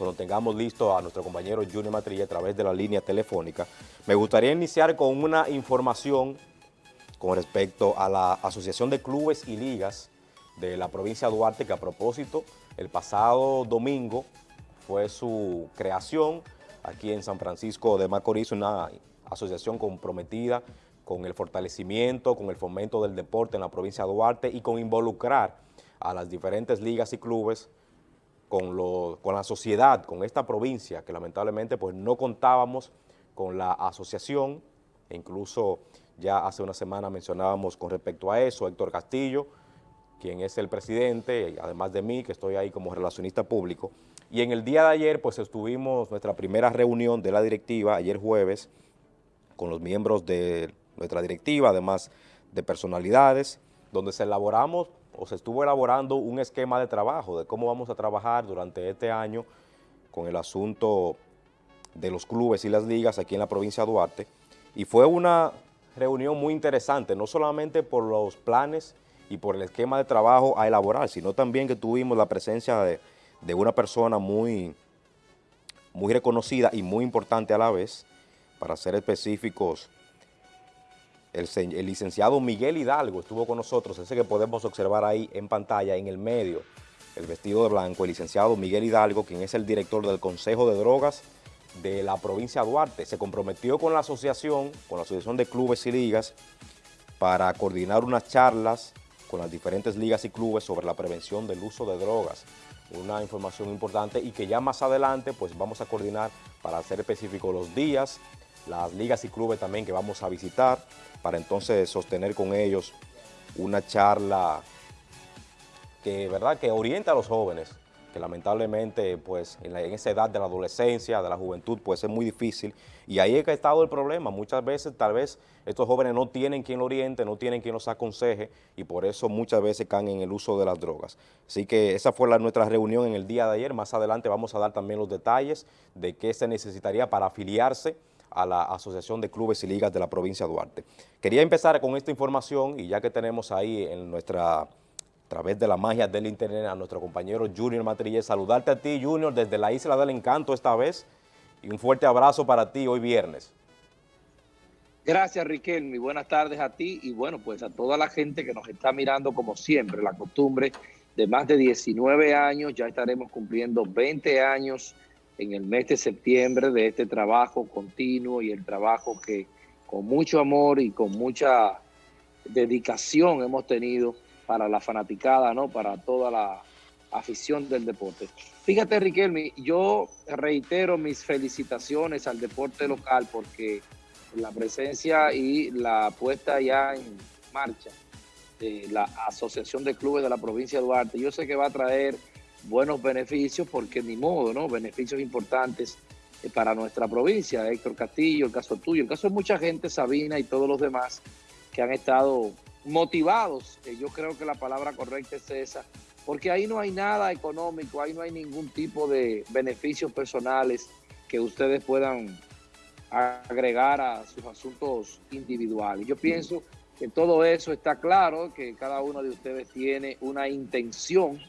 cuando tengamos listo a nuestro compañero Junior Matrilla a través de la línea telefónica. Me gustaría iniciar con una información con respecto a la Asociación de Clubes y Ligas de la provincia de Duarte, que a propósito, el pasado domingo fue su creación aquí en San Francisco de Macorís, una asociación comprometida con el fortalecimiento, con el fomento del deporte en la provincia de Duarte y con involucrar a las diferentes ligas y clubes con, la sociedad, con esta provincia, que lamentablemente pues no contábamos con la asociación, e incluso ya hace una semana mencionábamos con respecto a eso, Héctor Castillo, quien es el presidente, además de mí, que estoy ahí como relacionista público. Y en el día de ayer, pues estuvimos nuestra primera reunión de la directiva, ayer jueves, con los miembros de nuestra directiva, además de personalidades, donde se elaboramos o se estuvo elaborando un esquema de trabajo de cómo vamos a trabajar durante este año con el asunto de los clubes y las ligas aquí en la provincia de Duarte. Y fue una reunión muy interesante, no solamente por los planes y por el esquema de trabajo a elaborar, sino también que tuvimos la presencia de, una persona muy, muy reconocida y muy importante a la vez, para ser específicos, el, licenciado Miguel Hidalgo estuvo con nosotros, ese que podemos observar ahí en pantalla, en el medio, el vestido de blanco, el licenciado Miguel Hidalgo, quien es el director del Consejo de Drogas de la provincia de Duarte. Se comprometió con la asociación, con la Asociación de Clubes y Ligas, para coordinar unas charlas con las diferentes ligas y clubes sobre la prevención del uso de drogas. Una información importante y que ya más adelante pues vamos a coordinar para ser específicos los días, las ligas y clubes también que vamos a visitar, para entonces sostener con ellos una charla que, ¿verdad? que orienta a los jóvenes que lamentablemente pues en, esa edad de la adolescencia, de la juventud, pues es muy difícil y ahí es que ha estado el problema. Muchas veces tal vez estos jóvenes no tienen quien lo oriente, no tienen quien los aconseje y por eso muchas veces caen en el uso de las drogas. Así que esa fue la, nuestra reunión en el día de ayer. Más adelante vamos a dar también los detalles de qué se necesitaría para afiliarse a la Asociación de Clubes y Ligas de la provincia de Duarte. Quería empezar con esta información y ya que tenemos ahí en nuestra a través de la magia del internet a nuestro compañero Junior Matrillé. Saludarte a ti, Junior, desde la Isla del Encanto esta vez y un fuerte abrazo para ti hoy viernes. Gracias, Riquelme. Buenas tardes a ti y bueno, pues a toda la gente que nos está mirando como siempre, la costumbre de más de 19 años, ya estaremos cumpliendo 20 años en el mes de septiembre de este trabajo continuo y el trabajo que con mucho amor y con mucha dedicación hemos tenido para la fanaticada, ¿no? Para toda la afición del deporte. Fíjate, Riquelme, yo reitero mis felicitaciones al deporte local porque la presencia y la puesta ya en marcha de la Asociación de Clubes de la provincia de Duarte, yo sé que va a traer buenos beneficios porque ni modo, ¿no? Beneficios importantes eh, para nuestra provincia. Héctor Castillo, el caso tuyo, el caso de mucha gente, Sabina y todos los demás que han estado motivados, que yo creo que la palabra correcta es esa, porque ahí no hay nada económico, ahí no hay ningún tipo de beneficios personales que ustedes puedan agregar a sus asuntos individuales. Yo pienso que todo eso está claro, que cada uno de ustedes tiene una intención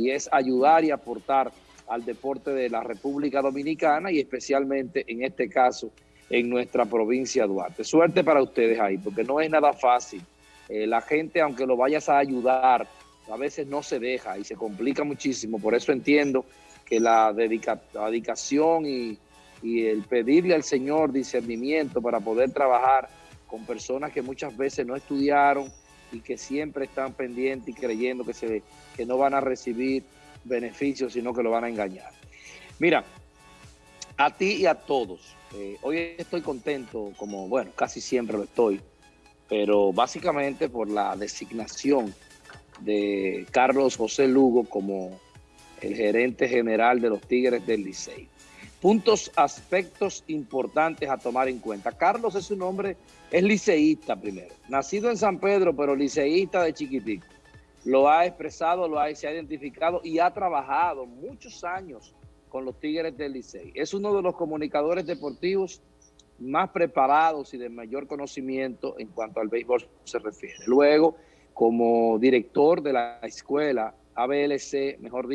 y es ayudar y aportar al deporte de la República Dominicana y especialmente en este caso en nuestra provincia de Duarte. Suerte para ustedes ahí, porque no es nada fácil eh, la gente, aunque lo vayas a ayudar, a veces no se deja y se complica muchísimo. Por eso entiendo que la, dedicación y, el pedirle al Señor discernimiento para poder trabajar con personas que muchas veces no estudiaron y que siempre están pendientes y creyendo que, se, que no van a recibir beneficios, sino que lo van a engañar. Mira, a ti y a todos, eh, hoy estoy contento, como bueno, casi siempre lo estoy, pero básicamente por la designación de Carlos José Lugo como el gerente general de los Tigres del Licey. Puntos, aspectos importantes a tomar en cuenta. Carlos es un hombre, es liceísta primero, nacido en San Pedro, pero liceísta de chiquitico. Lo ha expresado, lo ha, se ha identificado y ha trabajado muchos años con los Tigres del Licey. Es uno de los comunicadores deportivos más preparados y de mayor conocimiento en cuanto al béisbol se refiere. Luego, como director de la escuela ABLC, mejor dicho,